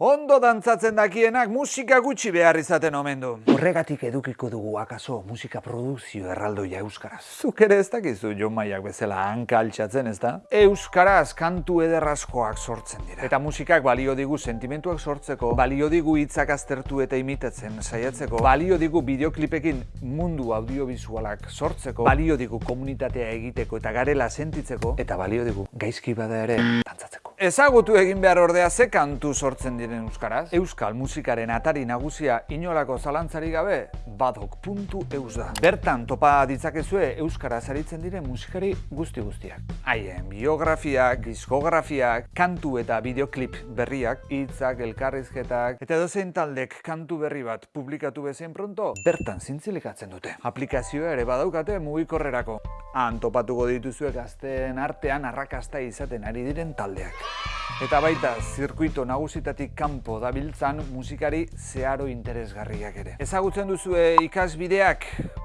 Ondo dantzatzen dakienak musika gutxi behar izaten omen du. Horregatik edukiko dugu akaso musika produkzio erraldoia euskaraz. Zuk ere ez dakizu Jon Maiak bezala hanka altxatzen, ez da? Euskaraz kantu ederrazkoak sortzen dira. Eta musikak balio digu sentimentuak sortzeko, balio digu hitzak aztertu eta imitatzen saiatzeko, balio digu bideoklipekin mundu audiovisualak sortzeko, balio digu komunitatea egiteko eta garela sentitzeko, eta balio digu gaizki bada ere. Ezagutu egin behar ordea ze kantu sortzen diren euskaraz. Euskal musikaren atari nagusia inolako zalantzari gabe badok.eus da. Bertan topa ditzakezue euskaraz aritzen diren musikari guzti guztiak. Haien biografiak, diskografiak, kantu eta bideoklip berriak, hitzak, elkarrizketak eta dozein taldek kantu berri bat publikatu bezen pronto, bertan zintzilikatzen dute. Aplikazioa ere badaukate mugikorrerako. Han topatuko dituzue gazteen artean arrakasta izaten ari diren taldeak. Eta baita, zirkuito nagusitatik kanpo dabiltzan musikari zeharo interesgarriak ere. Ezagutzen duzue ikasbideak,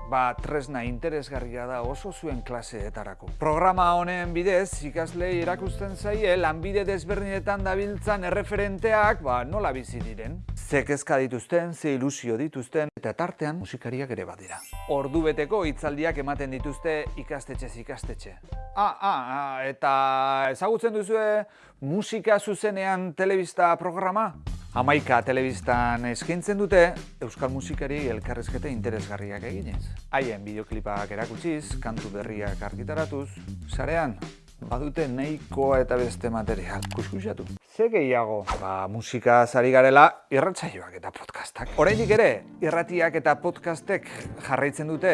ba tresna interesgarria da oso zuen klaseetarako. Programa honen bidez, ikaslei erakusten zaie lanbide desberdinetan dabiltzan erreferenteak, ba nola bizi diren. Ze kezka dituzten, ze ilusio dituzten, eta tartean musikariak ere badira. Ordu beteko hitzaldiak ematen dituzte ikastetxez ikastetxe. Ah, ah, ah, eta ezagutzen duzue musika zuzenean telebista programa? Hamaika telebistan eskaintzen dute euskal musikari elkarrezkete interesgarriak eginez. Haien bideoklipak erakutsiz, kantu berriak argitaratuz, sarean badute nahikoa eta beste material. Kuskusatu. Ze gehiago? Ba, musika zari garela irratsaioak eta podcastak. Oraindik ere, irratiak eta podcastek jarraitzen dute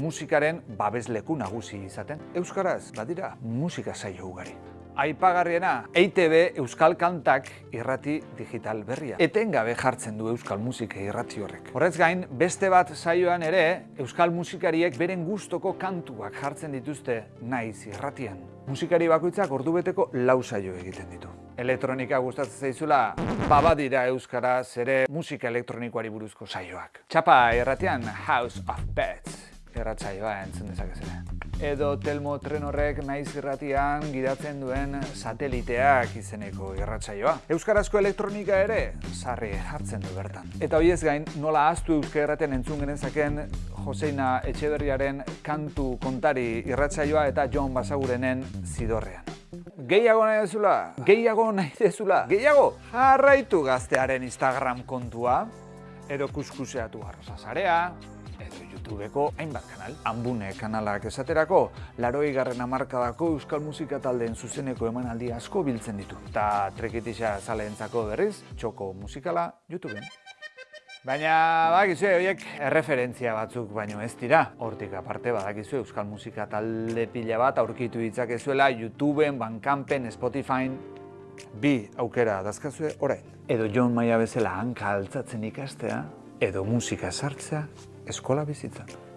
musikaren babesleku nagusi izaten. Euskaraz, badira, musika saio ugari. Aipagarriena, EITB Euskal Kantak irrati digital berria. Etengabe jartzen du Euskal Musika irrati horrek. Horrez gain, beste bat saioan ere, Euskal Musikariek beren gustoko kantuak jartzen dituzte naiz irratian. Musikari bakoitzak ordu beteko lau saio egiten ditu. Elektronika gustatzen zaizula, babadira Euskara zere musika elektronikoari buruzko saioak. Txapa irratian House of Beds erratzaioa entzun dezakezera edo Telmo tren horrek naiz irratian gidatzen duen sateliteak izeneko irratsaioa. Euskarazko elektronika ere sarri jartzen du bertan. Eta hoiez gain, nola ahaztu euskara erraten entzun genezaken Joseina Etxeberriaren kantu kontari irratsaioa eta Jon Basagurenen zidorrean. Gehiago nahi dezula? Gehiago nahi dezula? Gehiago? Jarraitu gaztearen Instagram kontua, edo kuskuseatu arroza zarea, YouTubeko hainbat kanal. Ambune kanalak esaterako, laroi garren amarkadako euskal musika taldeen zuzeneko emanaldi asko biltzen ditu. Eta trekitisa zaleentzako berriz, txoko musikala YouTubeen. Baina badakizu horiek erreferentzia batzuk baino ez dira. Hortik aparte badakizu euskal musika talde pila bat aurkitu ditzakezuela YouTubeen, Bandcampen, Spotify, bi aukera dazkazue orain. Edo John Maia bezala hanka altzatzen ikastea, edo musika sartzea eskola bizitzan.